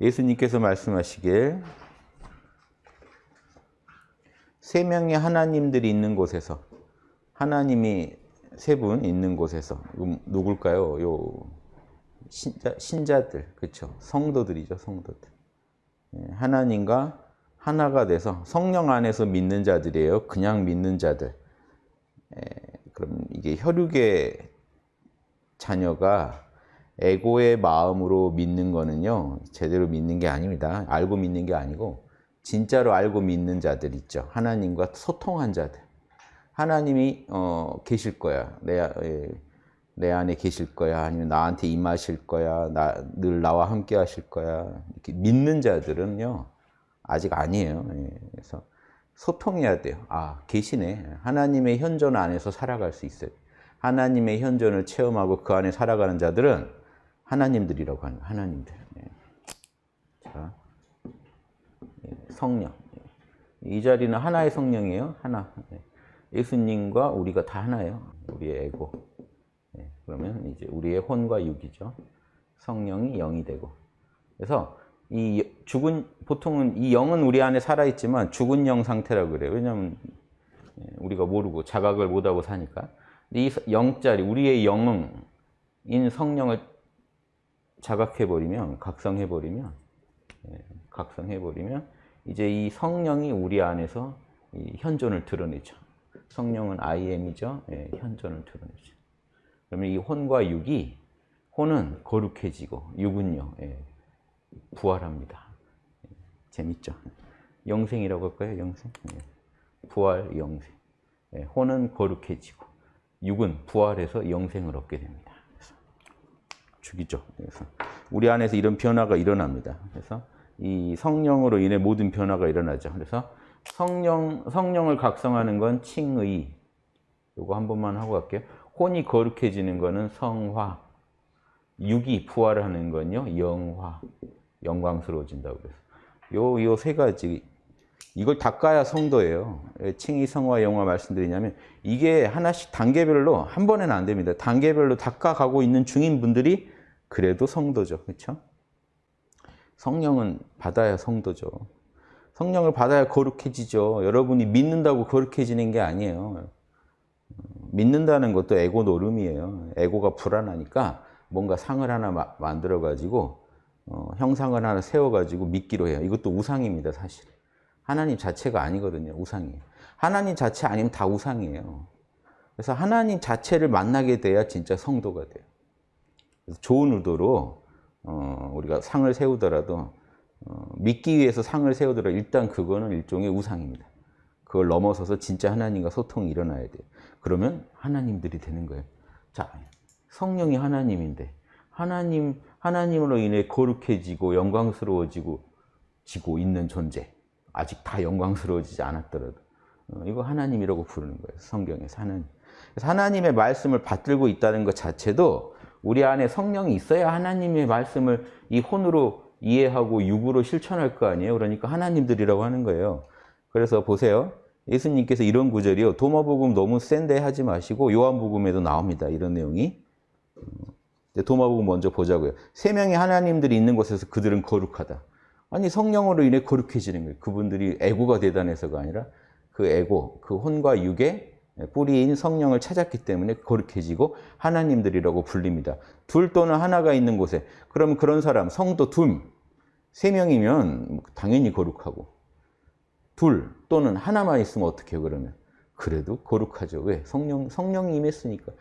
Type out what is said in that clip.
예수님께서 말씀하시길. 세 명의 하나님들이 있는 곳에서 하나님이 세 분 있는 곳에서 음, 누굴까요? 요 신자, 신자들 그렇죠 성도들이죠 성도들. 예, 하나님과 하나가 돼서 성령 안에서 믿는 자들이에요. 그냥 믿는 자들. 예, 그럼 이게 혈육의 자녀가 에고의 마음으로 믿는 거는요 제대로 믿는 게 아닙니다. 알고 믿는 게 아니고 진짜로 알고 믿는 자들 있죠. 하나님과 소통한 자들. 하나님이 어, 계실 거야. 내, 에, 내 안에 계실 거야. 아니면 나한테 임하실 거야. 나, 늘 나와 함께 하실 거야. 이렇게 믿는 자들은요 아직 아니에요. 예, 그래서 소통해야 돼요. 아 계시네. 하나님의 현존 안에서 살아갈 수 있어요. 하나님의 현존을 체험하고 그 안에 살아가는 자들은 하나님들이라고 하는 하나님들. 예. 자, 예, 성령. 예. 이 자리는 하나의 성령이에요. 하나. 예수님과 우리가 다 하나예요. 우리의 에고. 그러면 이제 우리의 혼과 육이죠. 성령이 영이 되고. 그래서 이 죽은 보통은 이 영은 우리 안에 살아 있지만 죽은 영 상태라고 그래요. 왜냐하면 우리가 모르고 자각을 못하고 사니까. 이 영자리 우리의 영인 성령을 자각해버리면, 각성해버리면, 예, 각성해버리면 이제 이 성령이 우리 안에서 현존을 드러내죠. 성령은 I am이죠. 예, 현존을 드러내죠. 그러면 이 혼과 육이 혼은 거룩해지고 육은요 예, 부활합니다. 예, 재밌죠? 영생이라고 할까요? 영생? 예, 부활, 영생. 예, 혼은 거룩해지고 육은 부활해서 영생을 얻게 됩니다. 죽이죠. 그래서 우리 안에서 이런 변화가 일어납니다. 그래서 이 성령으로 인해 모든 변화가 일어나죠. 그래서 성령, 성령을 각성하는 건 칭의. 요거 한 번만 하고 갈게요. 혼이 거룩해지는 거는 성화. 육이 부활하는 건요, 영화. 영광스러워진다고 그래서. 요, 요 세 가지. 이걸 닦아야 성도예요. 칭의, 성화, 영화 말씀드리냐면 이게 하나씩 단계별로 한 번에는 안 됩니다. 단계별로 닦아가고 있는 중인 분들이 그래도 성도죠. 그렇죠? 성령은 받아야 성도죠. 성령을 받아야 거룩해지죠. 여러분이 믿는다고 거룩해지는 게 아니에요. 믿는다는 것도 에고 노름이에요. 에고가 불안하니까 뭔가 상을 하나 만들어가지고 어, 형상을 하나 세워가지고 믿기로 해요. 이것도 우상입니다, 사실. 하나님 자체가 아니거든요, 우상이에요. 하나님 자체 아니면 다 우상이에요. 그래서 하나님 자체를 만나게 돼야 진짜 성도가 돼요. 좋은 의도로 어, 우리가 상을 세우더라도 어, 믿기 위해서 상을 세우더라도 일단 그거는 일종의 우상입니다. 그걸 넘어서서 진짜 하나님과 소통이 일어나야 돼요. 그러면 하나님들이 되는 거예요. 자, 성령이 하나님인데 하나님, 하나님으로 인해 거룩해지고 영광스러워지고 지고 있는 존재. 아직 다 영광스러워지지 않았더라도 어, 이거 하나님이라고 부르는 거예요. 성경에서 하나님. 하나님의 말씀을 받들고 있다는 것 자체도 우리 안에 성령이 있어야 하나님의 말씀을 이 혼으로 이해하고 육으로 실천할 거 아니에요. 그러니까 하나님들이라고 하는 거예요. 그래서 보세요. 예수님께서 이런 구절이요. 도마복음 너무 센데 하지 마시고 요한복음에도 나옵니다. 이런 내용이. 도마복음 먼저 보자고요. 세 명의 하나님들이 있는 곳에서 그들은 거룩하다. 아니 성령으로 인해 거룩해지는 거예요. 그분들이 애고가 대단해서가 아니라 그 애고, 그 혼과 육의 뿌리인 성령을 찾았기 때문에 거룩해지고 하나님들이라고 불립니다. 둘 또는 하나가 있는 곳에 그럼 그런 사람 성도 둘, 세 명이면 당연히 거룩하고 둘 또는 하나만 있으면 어떻게 그러면? 그래도 거룩하죠. 왜? 성령, 성령이 임했으니까.